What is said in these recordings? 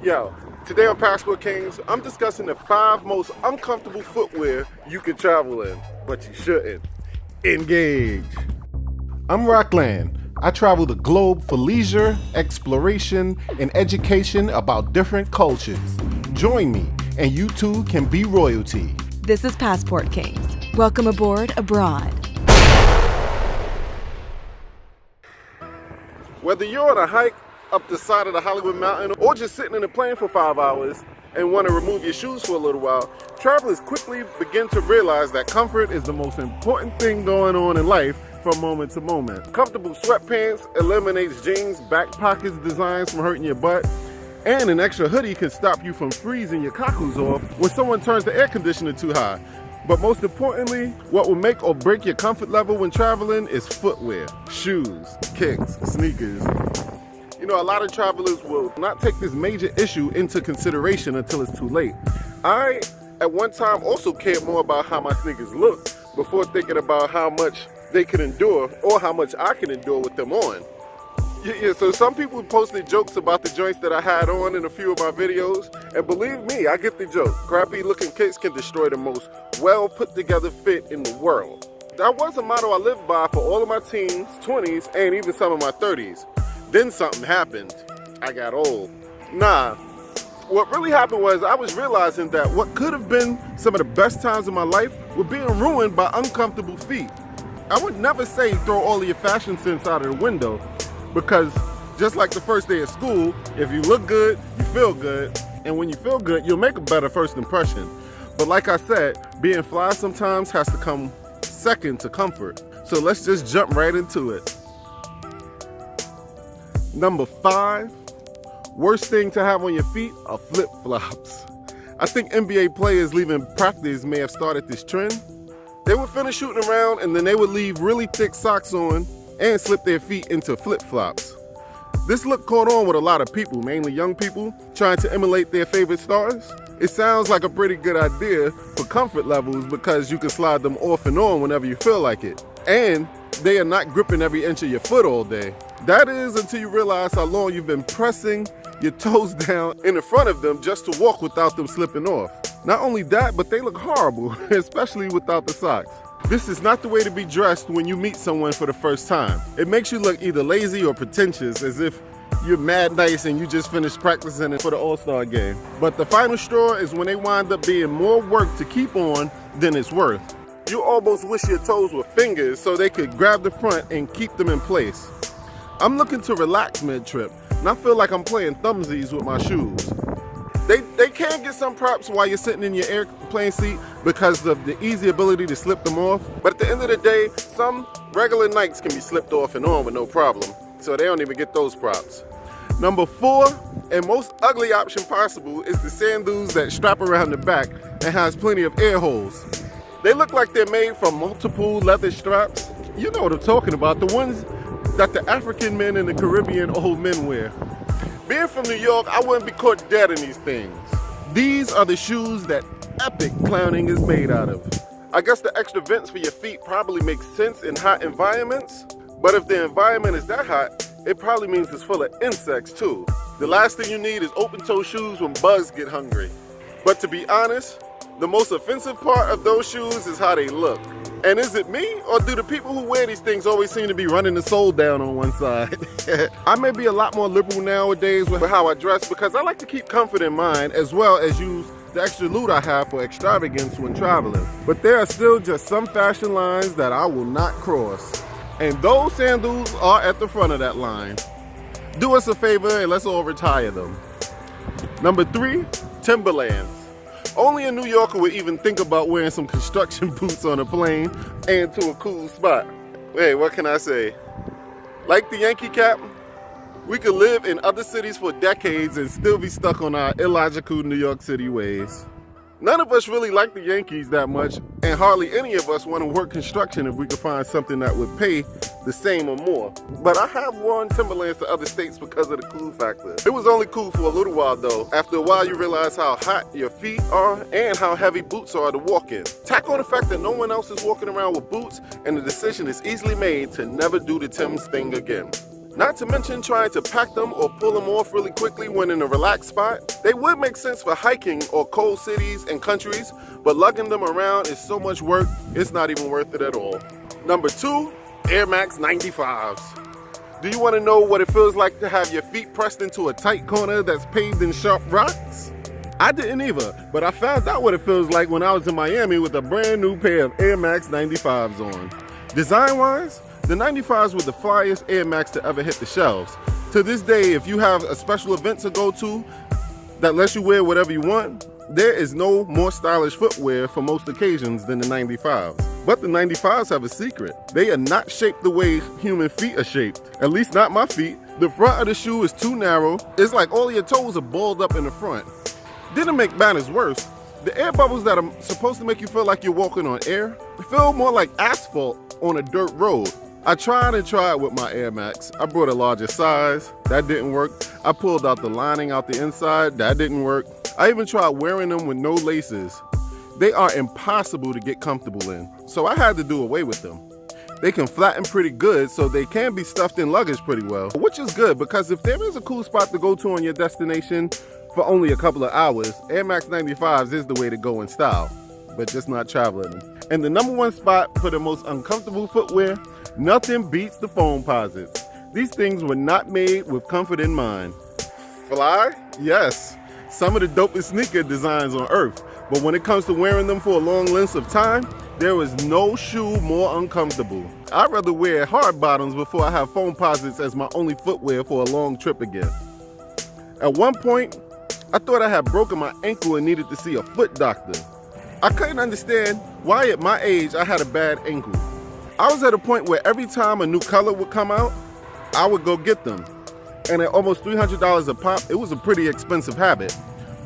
Yo, today on Passport Kings, I'm discussing the five most uncomfortable footwear you can travel in, but you shouldn't. Engage. I'm Rockland. I travel the globe for leisure, exploration, and education about different cultures. Join me, and you too can be royalty. This is Passport Kings. Welcome aboard abroad. Whether you're on a hike up the side of the Hollywood Mountain or just sitting in a plane for five hours and want to remove your shoes for a little while, travelers quickly begin to realize that comfort is the most important thing going on in life from moment to moment. Comfortable sweatpants eliminates jeans, back pockets designs from hurting your butt, and an extra hoodie can stop you from freezing your cockles off when someone turns the air conditioner too high. But most importantly, what will make or break your comfort level when traveling is footwear, shoes, kicks, sneakers, know, a lot of travelers will not take this major issue into consideration until it's too late. I, at one time, also cared more about how my sneakers look before thinking about how much they can endure or how much I can endure with them on. Yeah, yeah, so some people posted jokes about the joints that I had on in a few of my videos, and believe me, I get the joke. Crappy looking kicks can destroy the most well put together fit in the world. That was a motto I lived by for all of my teens, 20s, and even some of my 30s. Then something happened. I got old. Nah, what really happened was I was realizing that what could have been some of the best times of my life were being ruined by uncomfortable feet. I would never say throw all of your fashion sense out of the window because just like the first day of school, if you look good, you feel good, and when you feel good, you'll make a better first impression. But like I said, being fly sometimes has to come second to comfort. So let's just jump right into it. Number five, worst thing to have on your feet are flip-flops. I think NBA players leaving practice may have started this trend. They would finish shooting around and then they would leave really thick socks on and slip their feet into flip-flops. This look caught on with a lot of people, mainly young people, trying to emulate their favorite stars. It sounds like a pretty good idea for comfort levels because you can slide them off and on whenever you feel like it. And they are not gripping every inch of your foot all day. That is until you realize how long you've been pressing your toes down in the front of them just to walk without them slipping off. Not only that, but they look horrible, especially without the socks. This is not the way to be dressed when you meet someone for the first time. It makes you look either lazy or pretentious as if you're mad nice and you just finished practicing for the All-Star game. But the final straw is when they wind up being more work to keep on than it's worth. You almost wish your toes were fingers so they could grab the front and keep them in place. I'm looking to relax mid-trip, and I feel like I'm playing thumbsies with my shoes. They, they can get some props while you're sitting in your airplane seat because of the easy ability to slip them off. But at the end of the day, some regular Nikes can be slipped off and on with no problem. So they don't even get those props. Number four, and most ugly option possible, is the sandals that strap around the back and has plenty of air holes. They look like they're made from multiple leather straps. You know what I'm talking about, the ones that the African men and the Caribbean old men wear. Being from New York, I wouldn't be caught dead in these things. These are the shoes that epic clowning is made out of. I guess the extra vents for your feet probably makes sense in hot environments, but if the environment is that hot, it probably means it's full of insects too. The last thing you need is open-toe shoes when bugs get hungry. But to be honest, the most offensive part of those shoes is how they look. And is it me, or do the people who wear these things always seem to be running the sole down on one side? I may be a lot more liberal nowadays with how I dress because I like to keep comfort in mind as well as use the extra loot I have for extravagance when traveling. But there are still just some fashion lines that I will not cross. And those sandals are at the front of that line. Do us a favor and let's all retire them. Number three, Timberlands. Only a New Yorker would even think about wearing some construction boots on a plane and to a cool spot. Hey, what can I say? Like the Yankee cap, we could live in other cities for decades and still be stuck on our illogical New York City ways. None of us really like the Yankees that much, and hardly any of us want to work construction if we could find something that would pay the same or more. But I have worn Timberlands to other states because of the cool factor. It was only cool for a little while though. After a while you realize how hot your feet are and how heavy boots are to walk in. Tack on the fact that no one else is walking around with boots and the decision is easily made to never do the Tim's thing again. Not to mention trying to pack them or pull them off really quickly when in a relaxed spot. They would make sense for hiking or cold cities and countries, but lugging them around is so much work, it's not even worth it at all. Number two, Air Max 95s. Do you want to know what it feels like to have your feet pressed into a tight corner that's paved in sharp rocks? I didn't either, but I found out what it feels like when I was in Miami with a brand new pair of Air Max 95s on. Design-wise, the 95s were the flyest Air Max to ever hit the shelves. To this day, if you have a special event to go to that lets you wear whatever you want, there is no more stylish footwear for most occasions than the 95s. But the 95s have a secret. They are not shaped the way human feet are shaped. At least not my feet. The front of the shoe is too narrow. It's like all your toes are balled up in the front. Didn't make matters worse. The air bubbles that are supposed to make you feel like you're walking on air feel more like asphalt on a dirt road. I tried and tried with my Air Max. I brought a larger size, that didn't work. I pulled out the lining out the inside, that didn't work. I even tried wearing them with no laces. They are impossible to get comfortable in, so I had to do away with them. They can flatten pretty good, so they can be stuffed in luggage pretty well, which is good because if there is a cool spot to go to on your destination for only a couple of hours, Air Max 95s is the way to go in style, but just not traveling. And the number one spot for the most uncomfortable footwear, nothing beats the foam Foamposites. These things were not made with comfort in mind. Fly? Yes. Some of the dopest sneaker designs on earth, but when it comes to wearing them for a long length of time, there is no shoe more uncomfortable. I'd rather wear hard bottoms before I have Foamposites as my only footwear for a long trip again. At one point, I thought I had broken my ankle and needed to see a foot doctor. I couldn't understand why at my age I had a bad ankle. I was at a point where every time a new color would come out, I would go get them. And at almost $300 a pop, it was a pretty expensive habit.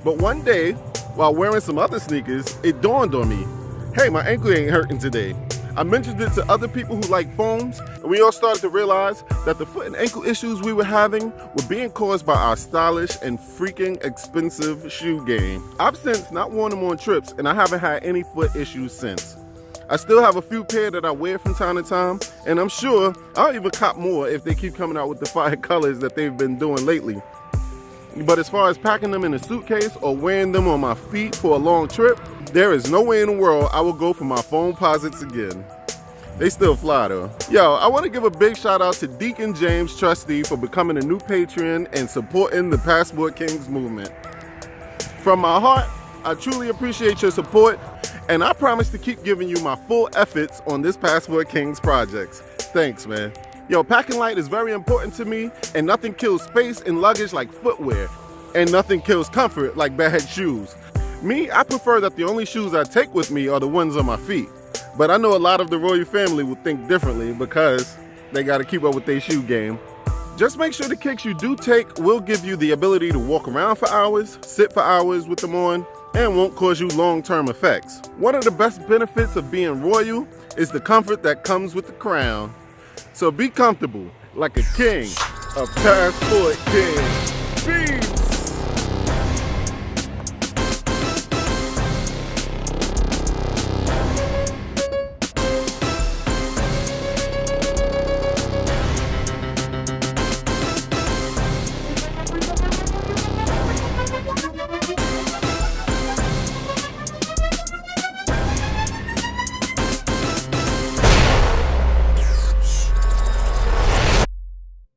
But one day, while wearing some other sneakers, it dawned on me, hey, my ankle ain't hurting today. I mentioned it to other people who like foams, and we all started to realize that the foot and ankle issues we were having were being caused by our stylish and freaking expensive shoe game. I've since not worn them on trips, and I haven't had any foot issues since. I still have a few pair that I wear from time to time, and I'm sure I'll even cop more if they keep coming out with the fire colors that they've been doing lately. But as far as packing them in a suitcase or wearing them on my feet for a long trip, there is no way in the world I will go for my Foamposites again. They still fly though. Yo, I want to give a big shout out to Deacon James Trustee for becoming a new patron and supporting the Passport Kings movement. From my heart, I truly appreciate your support and I promise to keep giving you my full efforts on this Passport Kings projects. Thanks, man. Yo, packing light is very important to me and nothing kills space and luggage like footwear and nothing kills comfort like bad shoes. Me, I prefer that the only shoes I take with me are the ones on my feet. But I know a lot of the royal family will think differently because they got to keep up with their shoe game. Just make sure the kicks you do take will give you the ability to walk around for hours, sit for hours with them on, and won't cause you long-term effects. One of the best benefits of being royal is the comfort that comes with the crown. So be comfortable, like a king, a passport king.